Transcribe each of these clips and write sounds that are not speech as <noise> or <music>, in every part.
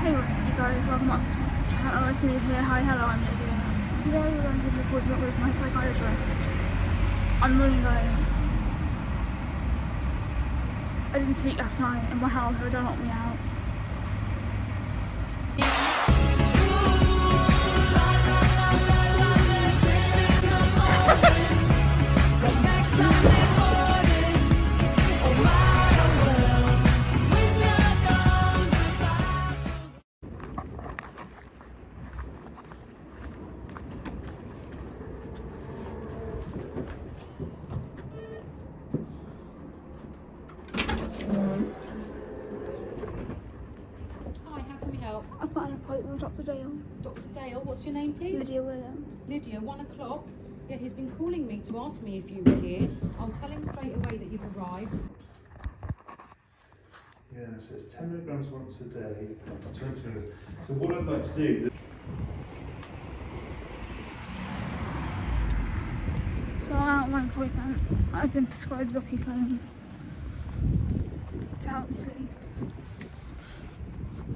Hey, what's up you guys? Welcome up to my channel. If you're here, hi, hello, I'm Lydia. Today we're going to an appointment with my psychiatrist. I'm running late. I didn't sleep last night and my health don't knock me out. I've got an appointment with Dr. Dale. Dr. Dale, what's your name, please? Lydia Williams. Lydia, one o'clock. Yeah, he's been calling me to ask me if you were here. I'll tell him straight away that you've arrived. Yeah, so it's 10 milligrams once a day, 20 minutes. So what I'd like to do, So I'm at my appointment. I've been prescribed Zopiclone to help me sleep.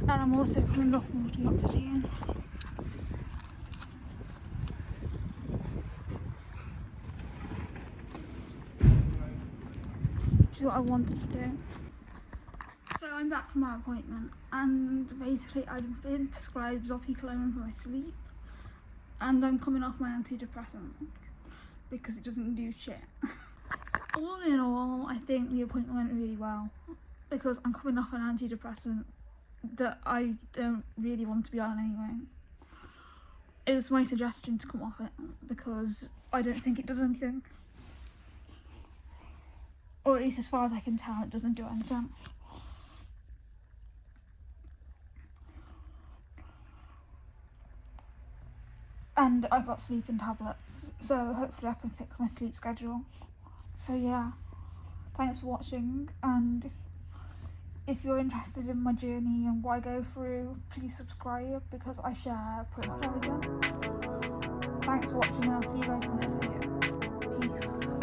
And I'm also coming off multioxetine. Which is what I wanted to do. So I'm back from my appointment and basically I've been prescribed Zopiclone for my sleep and I'm coming off my antidepressant because it doesn't do shit. <laughs> all in all, I think the appointment went really well because I'm coming off an antidepressant that I don't really want to be on anyway. It was my suggestion to come off it because I don't think it does anything. Or at least as far as I can tell, it doesn't do anything. And I've got sleeping tablets, so hopefully I can fix my sleep schedule. So yeah, thanks for watching, and if you're interested in my journey and what I go through, please subscribe because I share pretty much everything. Thanks for watching and I'll see you guys in the next video. Peace.